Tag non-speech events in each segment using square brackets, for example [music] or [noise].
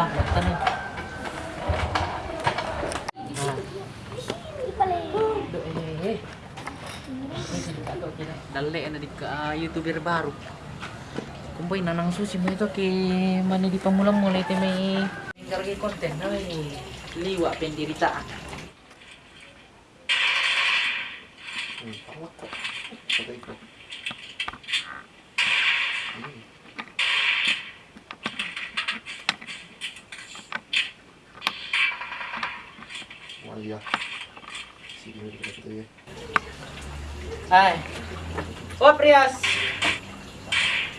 Ka na. Dali na di ka youtuber baru. Kumpay na nang susi mo ito kay mani di pamulang mulai ito may kargi konten na may liwa pendiritaan. Hmm, pangwat ko. Sabay ko. Hmm. Wala. Ay. Oh, Prias.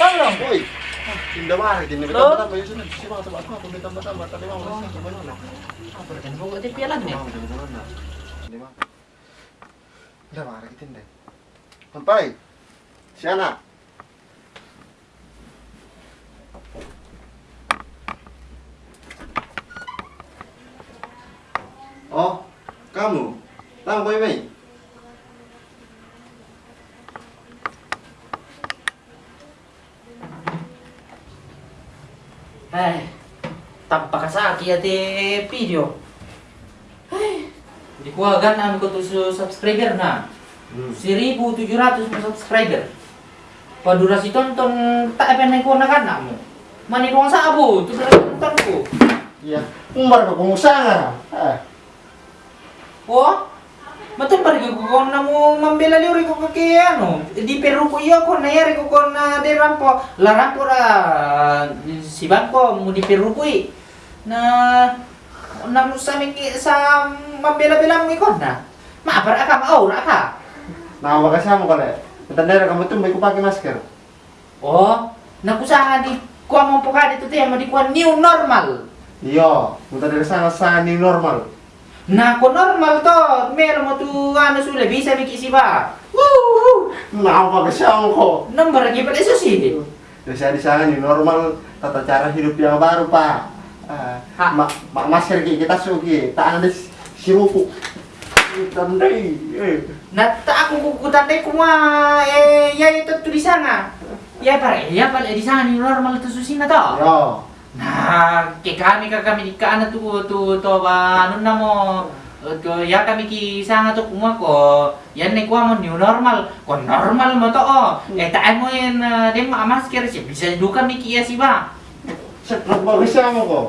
Tolong. Uy! Tinda mari, tinda Lo? kita mata, yun si mga tabat mo, kung ditamba tamba, tadi mo, wala siya, kumano na. Apa kan nih? Mau! Siya na! Oh, kamu? Tama ba may? Eh, tanpa kasaki ate video. Eh, di ko subscriber na. Hmm. 1700 mo subscriber. Padurasi tonton tak apa nang ko na kan mo. Mani ko sa abo, tu sa tonton ko. Iya. Umbar ka kumusaha. Ah. Oh, Matong bari ko ko na mo mambela liuri ko kay ano. Di Peru ko iyo ko na yari ko ko na de rampo. La rampo ra si bangko mo di Peru ko. Na na mo sa mi sa mambela-bela mo ikon na. Maapar aka maura aka. Nawa ka siya mo ka na. Matanda ka mo ito, may kupake masker. Oh, nakusahan di kuha mo po ka dito te mo di kuha new normal. Iya, muta dari sana sa new normal. Na ko normal to, meron mo tu ano sule bisa mi kisi ba. Woo! Nawa ka siya mo ko. Number lagi pala isa si. Ya saya di sana normal tata cara hidup yang baru pak. Ah, Ha. ma ma masker ki kita suki, tak ada sirupu. Tandai, eh. Nata aku kukutan deh kuma eh ya itu tulisan ah. Ya pare, ya pare di sana ni normal tu susina to. Yo, Nah, ke kami ka kami di kana tu tu to ba anu namo to ya kami ki sanga to kuma ko yan ne kuha mo new normal ko normal mo to oh eh taan mo yan uh, dem masker siya bisa duka mi kiya si ba sekrap bagus siya mo ko.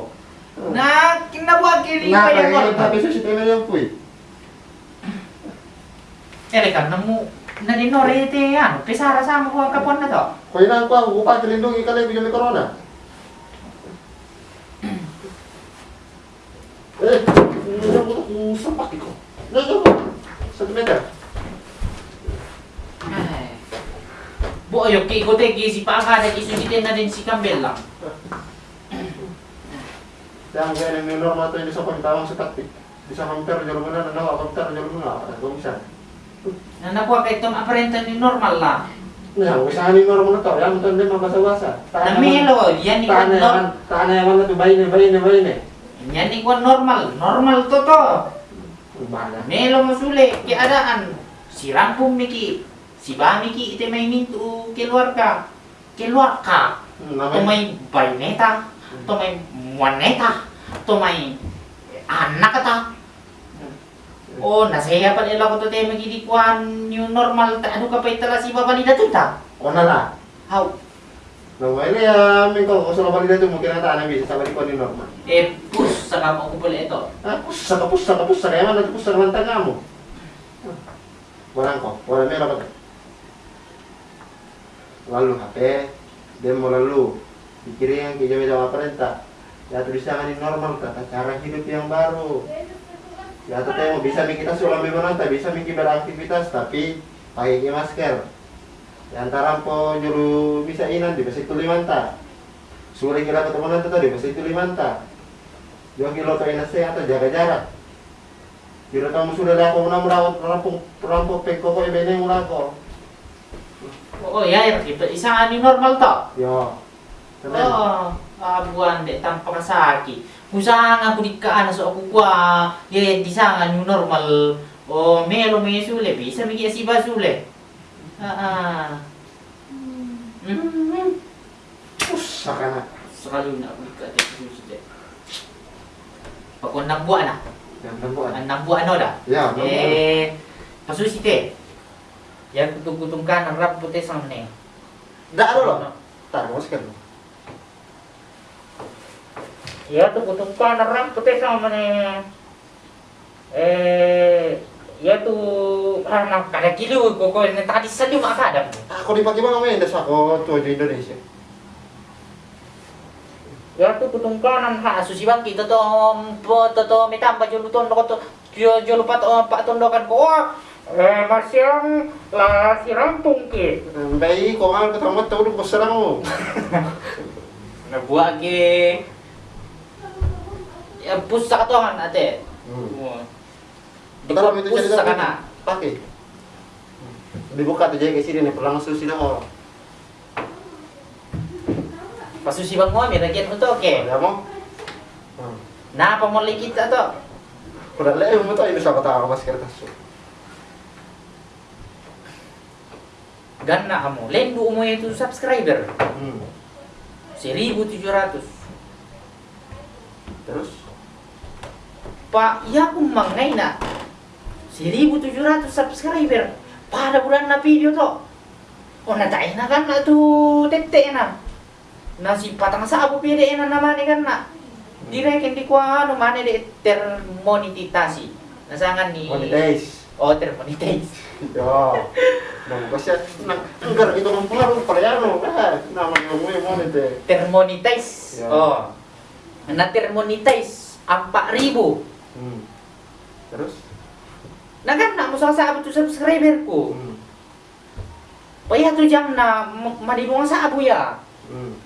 na kinabuha kili Nah, pa yan kayak mo tapi susi tayo yung puy. ele kan namo na dinorete ano pesara sa mo ko kapon na to Kaya na ako, ako pa kilindong ikalay bigyan may corona. Eh, hindi ako kung sapak ko. Nasa ko. Sa meter. Ay. Bu ayo ki ko te ki si pa ka na isulitin na din si Campbell lang. Kaya ang ganyan yung normal ito hindi sa pagtawang sa taktik. Di sa kamper, jalo mo na, nanawa, kamper, jalo mo na, para kung isa. Na nakuha kay tom aparenta ni normal la. Nah, usaha ni normal na to, yan mo ito hindi mabasa-basa. Na melo yan ni Taan na ko yaman, taan na yaman na to, bayin na, bayin na, bayin na. Yan ni ko normal. Normal to to. Bala. Melo masuli ki adaan. Si Rampong Miki. Si Bamiki ite may mintu keluar ka. Keluar ka. To Namay, may bayneta. To may waneta. To may anak ta. Oh, nasaya pa nila ko to tayo magiging kuhan new normal. Ta ano ka pa itala si Baba ni Datuta? O na na. How? Nung may liya, may ko, kung sa labang nila ito, mungkin na tayo bisa sa balik ko ni Norma. Eh, push kampo ko pala ito. Ah, pusa ka, pusa ka, pusa ka, yaman natin pusa naman tanga mo. Walang ko, wala may lapat. Lalu HP, mau lalu. Pikirin yang kita minta perintah. Ya tulisan ini normal, tata cara hidup yang baru. Ya teh mau bisa kita sulam memang tak bisa nih beraktivitas tapi pakai masker. Ya antara po juru bisa inan di besi tulimanta. Sore kira ketemu nanti tadi besi tulimanta. Kilo ke inase atau jaga jarak. Kira kamu sudah aku menang merawat perampok perampok peko kok ibene mula ko. Oo, ya, kita isang ano normal to. Yo. Keren. Oo, abuan de tanpa nga kulit ka ano so ako kwa, ya di sa new normal. O melo may sule, bisa may si basule. Ah, ah. Mm. Pusa ka na. Sekali na kulit ka de susi Pag nagbuan na, Yan tempuan. ang nagbuan no da. Ya, tempuan. Eh, pasusi te. Yan kutung-kutung ka ng rap puti sa mene. Dak dulu. Tar masker. Ya tu kutung ka ng rap puti sa mene. Eh, ya tu anak kada kilo ko ko ni tadi sa lima kada. Ako dipakai mga may das ako tuwa di Indonesia. Ya tu kutung ka ng ha susi bang kita to po to to mitamba julu ton ko to pak tondokan ko. Eh, masyang la si rampung ke. Bayi ko ang ketemu tahu ko serang mo. [laughs] Nabuat ke. Ya pusak to kan ate. Hmm. Betul itu jadi kana. Pakai. Dibuka tuh jadi sini nih susi dah oh. Pasusi bang mo, may lagyan mo to, okay? Ada mo? Hmm. Mo kita to? Udah leh mo to ini sa kata ako masker tas. Gana kamu, lendo mo itu subscriber. Hmm. 1.700. Terus Pak, ya aku mangai na. 1.700 subscriber. Pada bulan na video to. O natay na kan na tu tete na. Nasi patang sa abu pide na naman kan na. Direk hindi ko ano man de termonetitasi. Nasangan ni monetize. Oh, termonetize. [laughs] Yo. Nang kasi nang enggar itu pengaruh palayano. Ah, nama mo yung monetize. termonetize. Ya. Oh. Na termonetize 4.000. Hmm. Terus? Nagana mo sa sa tu subscriber ko. Hmm. Paya tu jam na m- madibong sa abo ya. Hmm.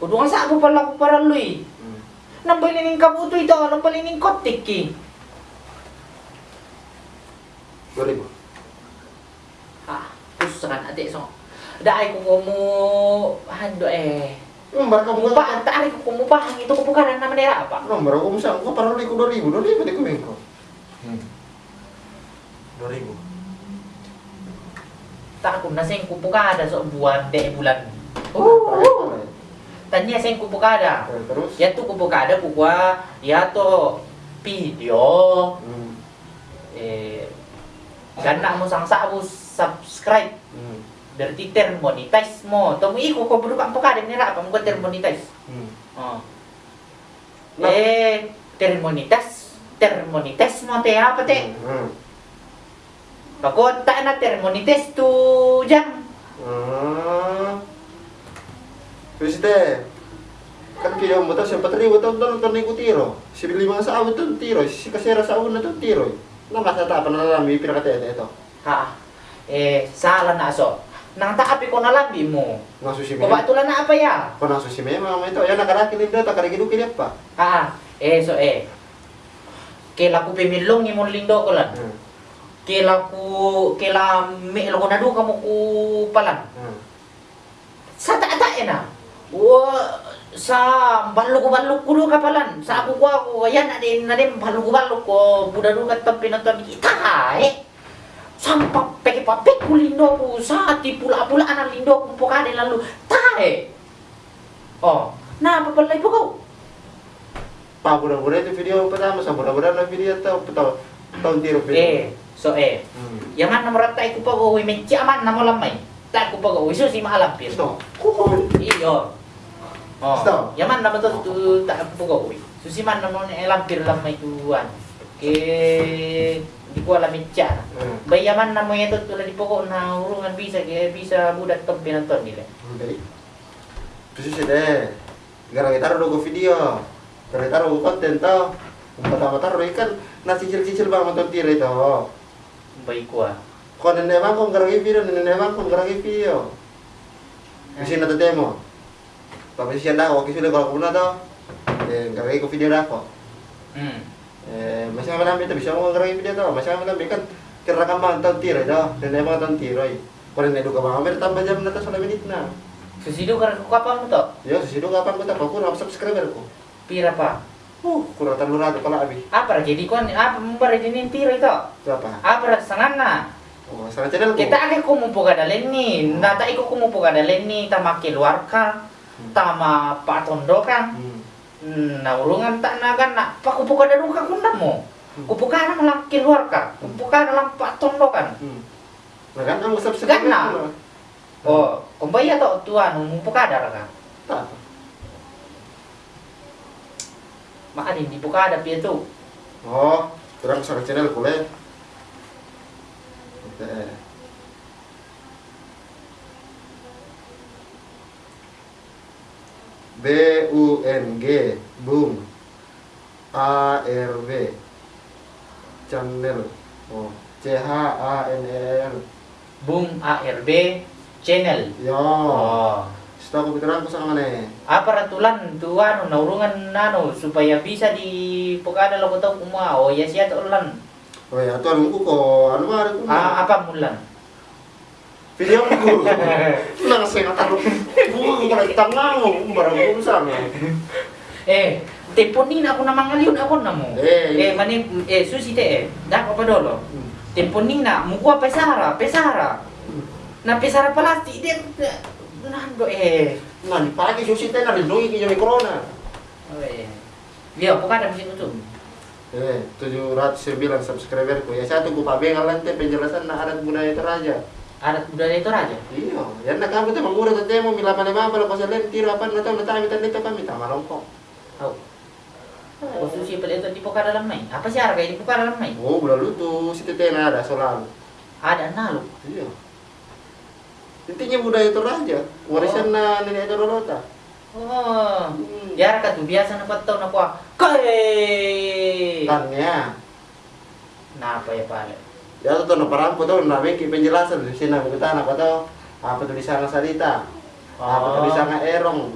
Kudungan sa abo pala ko para lui. Hmm. Nang balining kabuto ito, nang balining kotik ki. 2000. Ah, pusakan ate so. Dai ko kumu hando eh. Nomor kamu Kumupaan, taari ko kumupaan. Ito ko bukan na manera apa? Nomor aku misal aku parang ko 2000, 2000 di kumin ko. Hmm. 2000. Tak ako na sing kupukada so buwan de bulan. Oh, tanya sing kupukada. Terus? Ya tu kupukada kukwa ya to video Hmm. eh ganda mo sang sa subscribe Hmm. berarti termonetize mo. Tomo iko ko bro ang pokada nila apa ko termonetize. Hmm. Oh. Nah. Eh termonetize termonetize mo te apa te? Hmm. Pagod ta na termonetize tu jam. Hmm. Deh. Kan video mo to sempat ribu to to to niku tiro. Si lima sa awit to tiro, si kasera sa awit na to tiro. Kasa ta pa na lang mi pinakate ito. Ha. Eh sala na so. Nang taapi ko na lambi mo. Nang susi me. Baba tulan na apa ya? Ko susi me mama ito. Ya nakarakil din ta karigi du kili pa. Ah, eh so eh. Kela ku pemilong ni mon lindo ko lan. Hmm. Kela ku kela me lo na du kamu ku palan. Hmm. Sa ta ta na. Wa sa balok ko balok ko du kapalan. Sa aku ko ako ayan na din na din balok ko balok ko buda du kat pinonton kita eh. Sampak peke papek ku lindo ku sa ti pula-pula anak lindo ku pokade lalu tae. Oh, nah apa po kau? Pa budak-budak itu video pertama sa budak-budak na video to to. tahun tiro Eh, so eh. Hmm. Yaman na marata ko pa uwi men chaman na mo lamay. Ta ko pa uwi so si malampir. Sto. Kukul. Iyo. Oh. Stop. Yaman na betul tu tak ui. Susi man namun lampir lamai tuan. Ke di kuala mencana. Hmm. Bayi yaman namo itu tu di pokok na urungan bisa ke bisa budak tempe nonton nila. Baik. Terus sih deh. Gara kita taruh video. Gara kita taruh konten tau. Pertama taruh ikan nasi cicil-cicil bang nonton tiro itu. Bayi kuah. Kau nenek bang kau gara video, nenek bang kau video. Di sini ada demo. Tapi sih anda oke sudah kalau kuna tau. Eh, ko video aku. Hmm. Eh, masih apa namanya bisa mau gara video tau. Masih apa namanya kan kira kan bang nonton tiro itu. Nenek bang nonton tiro. Kalau nenek duka bang, hampir tambah jam nanti soalnya menit na. Susi do kan ko apa mo to? Ya, sesudah kapan ko tak aku nak subscriber ko. Pira pa? Uh, kurang terlalu rata pala abi. Apa jadi kon apa jadi tiro ito? Itu apa? Apa ra sangan na? Oh, salah channel. Kita ake kumupo ka dalen ni. Nata iko kumupo ka dalen ni tama keluar ka. Tama patondo kan. Hmm. Hmm, naulungan tak nagan nak pakupo ka dalu ka kunda mo. Kupo ka na lang keluar ka. Kupo ka na lang patondo kan. Hmm. Nah, kan kamu subscriber Gana. Oh, kumbaya to tuan mumpo ka dara ka. Tak. Maka di po ka ada piye to. Oh, kurang channel ko le. Oke. B U N G Bung A R W channel oh C H A N E L Bung ARB channel. yo Oh. Setahu aku pikiran ko sa mana Apa ratulan tuan naurungan nano supaya bisa di pokada lo ko to kuma. Oh, ya siya to ulan. oh ya tuan ko ko ano ba ko Ah, apa mulan? Video ko lang sa taruh bukan ko na tangang barang ko sa Eh, temponin ako na mangaliw na ako na mo. Eh, eh mani eh susi te eh. Dak apa dolo? Temponin na mukha pesara, pesara. Na pesara plastik dia nando eh. Nah, di pagi susi teh na lindungi kaya may corona. Oh, eh. Dia bukan ada mesin itu. Eh, 709 subscriber ko. Ya satu ko pabengal lang te penjelasan na adat budaya Toraja. Adat budaya itu raja. Iya, yan na kami te mangura ta temo mila mane mama ko sa len tiro apa na taw na tayo tan dito kami tama lang ko. Tahu. Oh, susi pala ito di po dalam main. Apa sih harga di po dalam main? Oh, bula luto si tete ada solang. Ada nalo. Iya. Intinya budaya Toraja, warisan na nenek Dorota. Oh. Hmm. Ya ka tu biasa na patau na ko. Kai. Tanya. Nah, apa ya pala? Ya tuh na parang po to na ki penjelasan di sini kita na pa to. Apa tulisan salita? Apa tulisan na erong?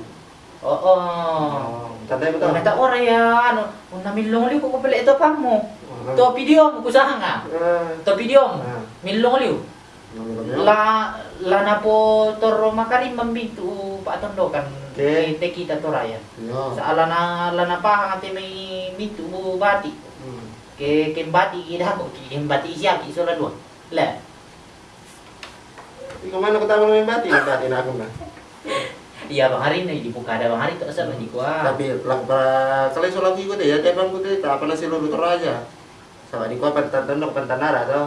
Oh, oh. Tanda mo to. Kung nata ora ya, kung namilong liw ko pala ito pa mo. To video mo kusahan nga. Eh, To video. Ah. Milong namanya. La la na po toro makarim mambintu paatondo kan. Okay. Te kita to raya. Yo. Sa ala na ala na pa ate may mintu bati. Ke ke bati kita ko ke bati siya ki so la dua. La. Ikaw man ako tama ng bati, bati ako na. Iya bang hari ini dibuka ada bang hari to sa di kuah. Tapi lang para kali so lagi ko de, ya tebang ko de, apa na sila luto raja. Sa di ko pantan tandok pantan nara to.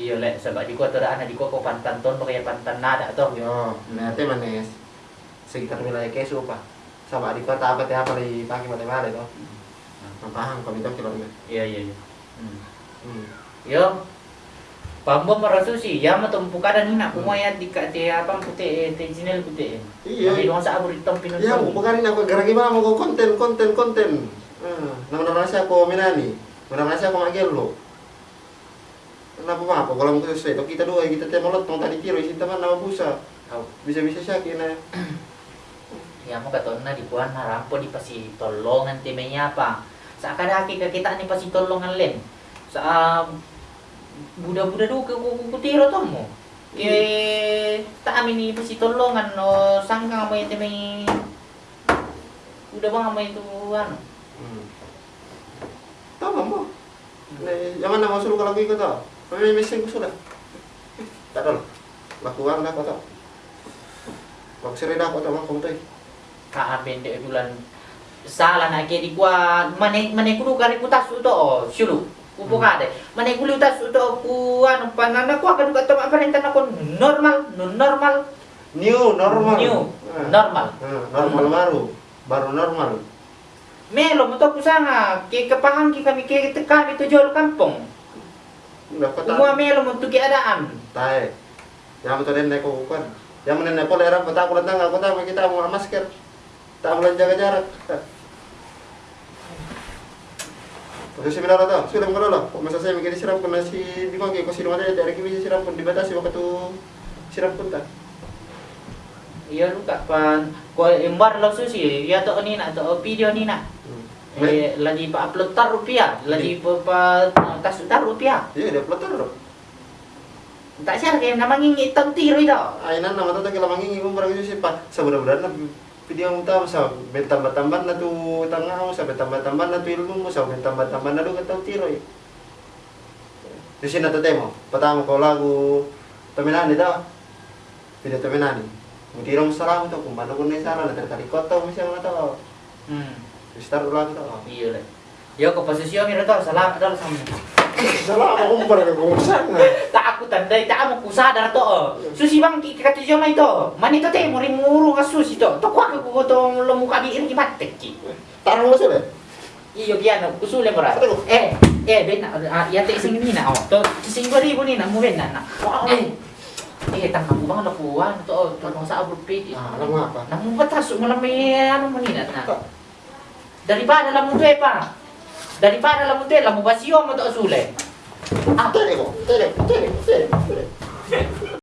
Iya le sebab di kuah to ana di kuah ko pantan ton kaya pantan nada to. Yo, nate manes. Sekitar wilayah kesu pa. Sama di ko apa teh apa di pagi mate male to. Paham kami to kilo Iya iya iya. Hmm. Hmm. Yo. Pambo marasu sih, ya matumpu kada ni nak kumaya di ka te apa putih te channel putih. Iya. Tapi doang sa abur itom pinun. Ya, bukan aku gara gimana mau ko konten konten konten. Hmm, nama rasa aku minani. Nama rasa aku magel lo. Kenapa mah apa kalau mau sesuai kita dua kita teh molot tong tadi tiro isi teman nama busa. Tahu. Bisa bisa sakit na. Ya mo katon na di kuan na rampo di pasi tolongan te may apa. Sa kadaki ka kita ni pasi tolongan len. Sa buda-buda do ke kutiro to mo. Ke ta amin ni pasi tolongan no sangka mo te may Udah bang may itu ano. Hmm. Tahu mo. Yang mana masuk kalau gitu tau? Kami mesin sudah. Tak ada. Lakukan dah kau. Waktu sering dah kau tau kamu tuh. Kaamin de bulan salah na ke di kuan mane mane kudu kari kutas to oh, sulu. Kupo ka de. Mane kuliu tas uto ku anu panana ku akan ka tama perintah ako normal, non normal, New normal. new, Ah. normal. Ah, normal baru. Baru normal. Melo mo to kusanga ki kapahang ki kami ki kami to jual kampung. Kota. Umua melo mo tuki adaan. Tae. Yang betul nenek ko kan. Yang nenek ko lera peta ko lang ako ta kita mau masker. Tak boleh jaga jarak. Kasi seminar sudah mo lolo. Kung masasay mi kini siram ko na si di ko ko sino ada dari kimi siram ko dibatasi waktu tu siram ko ta. Iya luka pan ko embar lo susi ya to ni na to video ni na. Eh, lagi pa upload tar rupiah, lagi pa pa tas tar rupiah. Iya, dia pelotor. Tak siya kayo namang ngingi itang tiro ito. Ainan nama tata kila mangingi ko barang itu sih pak. Sebenarnya mo tahu sa betambah-tambah na tu tanga mo sa betambah-tambah na tu ilmu mo sa betambah-tambah na do katau tiro eh. Di sini na mo. Patama ko lagu Taminani daw. Video Taminani. Mo tiro mo sa lagu to kung paano ko na isara na tertalikot to mo siya mga tao. Hmm. Start ulang to. Iya le. Yo ko posisyon mi to salam dal sam. Salah kung barang ko sana. Tak aku tandai tak mo kusadar to. Susi bang ki kati joma ito. Mani to te mo rin muro nga susi to. To ko to lo muka di iri matek ki. Tarang mo sila. Iyo kusule mo ra. Aduh. Eh, eh ben ah ya te sing ni na oh. To sing ribu ni na mo ben na. Eh. Eh, mo bang nakuha to to no sa abroad page. Ah, alam mo apa? Namun batas malam may ano mo ni na. Daripada mo to eh pa. da lamun la modella, basio passiamo da sole. Ah, terebo, terebo, terebo, terebo.